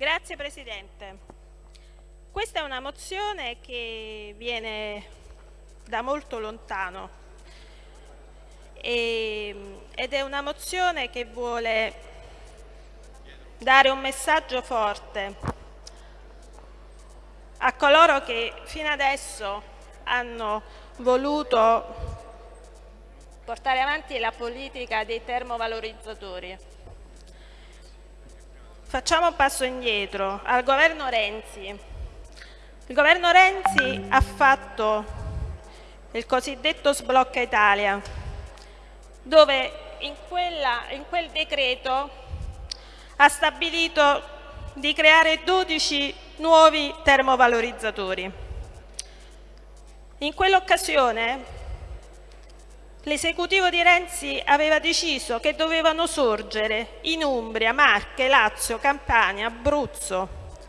Grazie Presidente. Questa è una mozione che viene da molto lontano e, ed è una mozione che vuole dare un messaggio forte a coloro che fino adesso hanno voluto portare avanti la politica dei termovalorizzatori Facciamo un passo indietro al governo Renzi. Il governo Renzi ha fatto il cosiddetto sblocca Italia, dove in, quella, in quel decreto ha stabilito di creare 12 nuovi termovalorizzatori. In quell'occasione L'esecutivo di Renzi aveva deciso che dovevano sorgere in Umbria, Marche, Lazio, Campania, Abruzzo,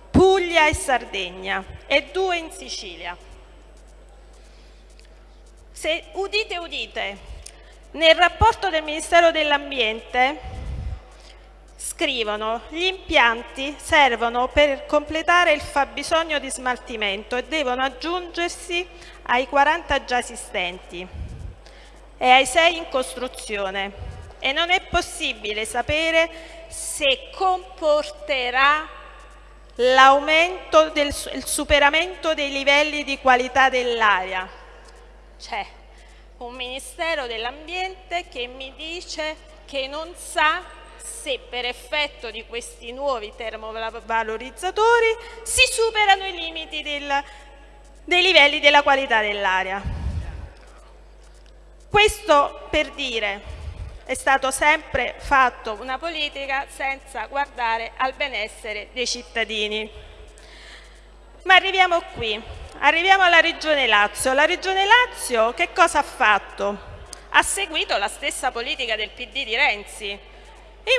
Puglia e Sardegna e due in Sicilia. Se udite udite, nel rapporto del Ministero dell'Ambiente scrivono gli impianti servono per completare il fabbisogno di smaltimento e devono aggiungersi ai 40 già esistenti e ai sei in costruzione e non è possibile sapere se comporterà l'aumento del superamento dei livelli di qualità dell'aria. C'è un Ministero dell'Ambiente che mi dice che non sa se per effetto di questi nuovi termovalorizzatori si superano i limiti del, dei livelli della qualità dell'aria. Questo per dire è stato sempre fatto una politica senza guardare al benessere dei cittadini. Ma arriviamo qui, arriviamo alla Regione Lazio. La Regione Lazio che cosa ha fatto? Ha seguito la stessa politica del PD di Renzi.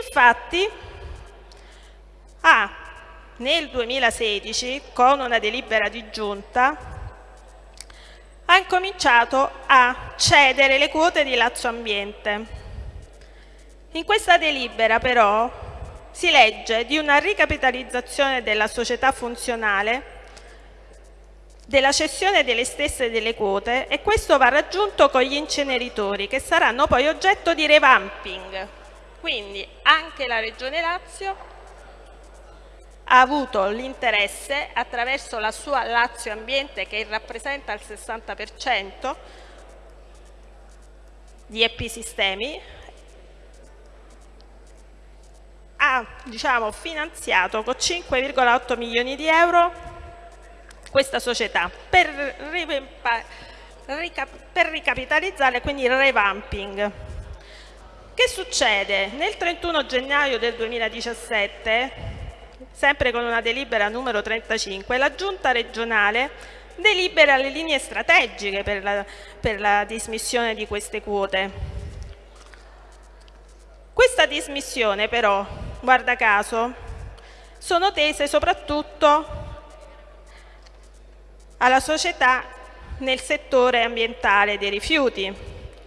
Infatti ha nel 2016, con una delibera di giunta, ha incominciato a cedere le quote di Lazio Ambiente. In questa delibera però si legge di una ricapitalizzazione della società funzionale, della cessione delle stesse delle quote e questo va raggiunto con gli inceneritori che saranno poi oggetto di revamping. Quindi anche la Regione Lazio ha avuto l'interesse attraverso la sua Lazio Ambiente che rappresenta il 60% di Episistemi ha diciamo, finanziato con 5,8 milioni di euro questa società per, per ricapitalizzare quindi il revamping. Che succede? Nel 31 gennaio del 2017 sempre con una delibera numero 35, la Giunta regionale delibera le linee strategiche per la, per la dismissione di queste quote. Questa dismissione però, guarda caso, sono tese soprattutto alla società nel settore ambientale dei rifiuti,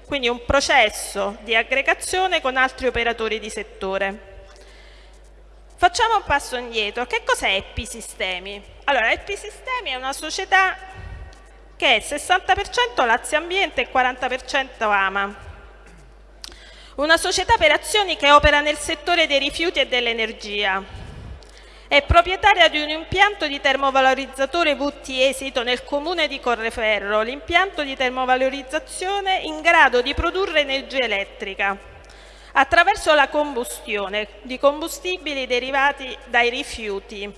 quindi un processo di aggregazione con altri operatori di settore. Facciamo un passo indietro. Che cos'è Episistemi? Allora, Episistemi è una società che è 60% Lazio Ambiente e 40% Ama. Una società per azioni che opera nel settore dei rifiuti e dell'energia. È proprietaria di un impianto di termovalorizzatore VT esito nel comune di Correferro, l'impianto di termovalorizzazione in grado di produrre energia elettrica attraverso la combustione di combustibili derivati dai rifiuti.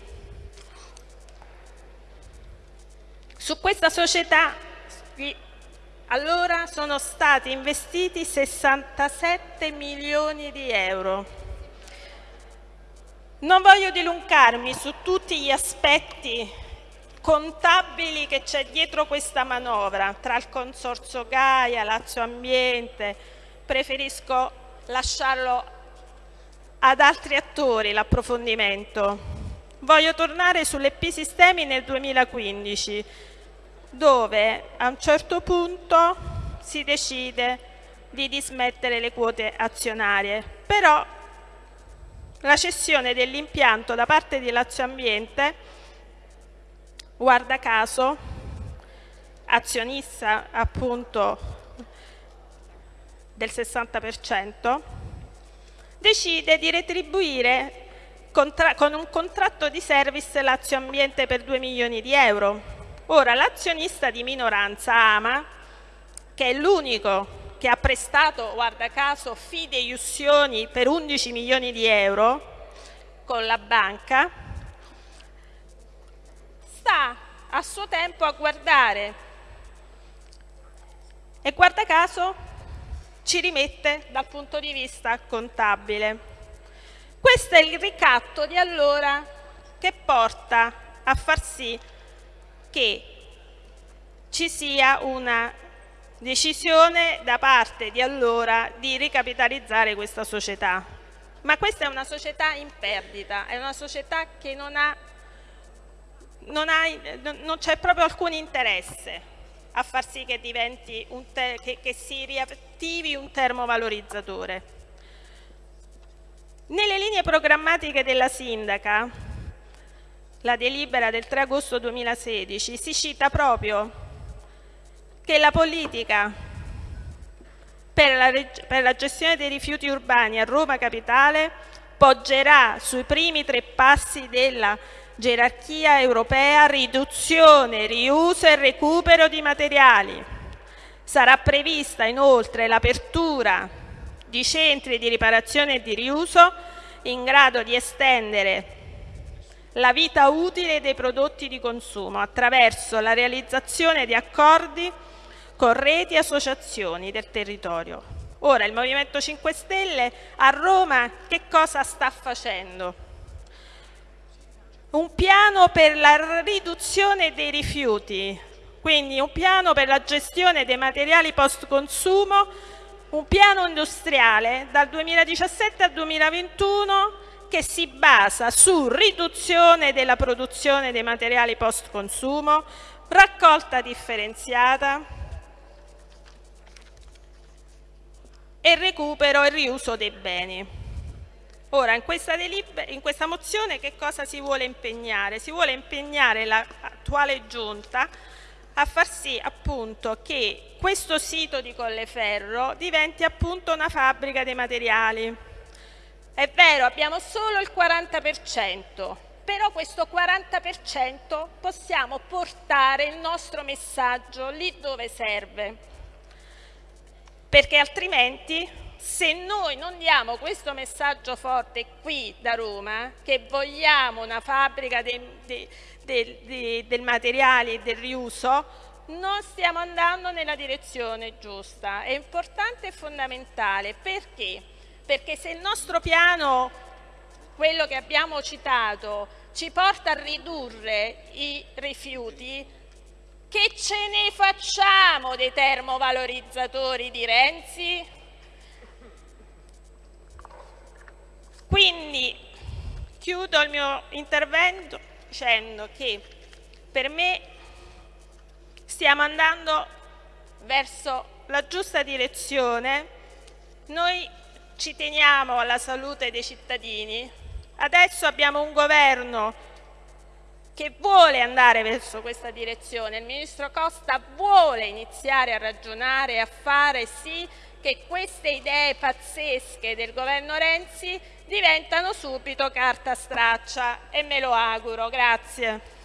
Su questa società allora sono stati investiti 67 milioni di euro. Non voglio dilungarmi su tutti gli aspetti contabili che c'è dietro questa manovra, tra il consorzio Gaia, Lazio Ambiente, preferisco lasciarlo ad altri attori l'approfondimento. Voglio tornare sull'EP Sistemi nel 2015, dove a un certo punto si decide di dismettere le quote azionarie, però la cessione dell'impianto da parte di Lazio Ambiente, guarda caso, azionista appunto del 60%, decide di retribuire con un contratto di service Lazio Ambiente per 2 milioni di euro. Ora l'azionista di minoranza Ama, che è l'unico che ha prestato, guarda caso, fideiussioni per 11 milioni di euro con la banca, sta a suo tempo a guardare e guarda caso ci rimette dal punto di vista contabile. Questo è il ricatto di allora che porta a far sì che ci sia una decisione da parte di allora di ricapitalizzare questa società. Ma questa è una società in perdita, è una società che non, ha, non, c'è proprio alcun interesse a far sì che, che, che si riattivi un termovalorizzatore. Nelle linee programmatiche della sindaca, la delibera del 3 agosto 2016, si cita proprio che la politica per la, per la gestione dei rifiuti urbani a Roma Capitale poggerà sui primi tre passi della gerarchia europea riduzione, riuso e recupero di materiali. Sarà prevista inoltre l'apertura di centri di riparazione e di riuso in grado di estendere la vita utile dei prodotti di consumo attraverso la realizzazione di accordi con reti e associazioni del territorio. Ora il Movimento 5 Stelle a Roma che cosa sta facendo? Un piano per la riduzione dei rifiuti, quindi un piano per la gestione dei materiali post consumo, un piano industriale dal 2017 al 2021 che si basa su riduzione della produzione dei materiali post consumo, raccolta differenziata, e recupero e riuso dei beni. Ora, in questa, in questa mozione che cosa si vuole impegnare? Si vuole impegnare l'attuale giunta a far sì appunto che questo sito di Colleferro diventi appunto una fabbrica dei materiali. È vero, abbiamo solo il 40%, però questo 40% possiamo portare il nostro messaggio lì dove serve perché altrimenti se noi non diamo questo messaggio forte qui da Roma, che vogliamo una fabbrica de, de, de, del materiale e del riuso, non stiamo andando nella direzione giusta. È importante e fondamentale perché? Perché se il nostro piano, quello che abbiamo citato, ci porta a ridurre i rifiuti, che ce ne facciamo dei termovalorizzatori di Renzi? Quindi chiudo il mio intervento dicendo che per me stiamo andando verso la giusta direzione, noi ci teniamo alla salute dei cittadini, adesso abbiamo un governo che vuole andare verso questa direzione. Il Ministro Costa vuole iniziare a ragionare e a fare sì che queste idee pazzesche del governo Renzi diventano subito carta straccia e me lo auguro. Grazie.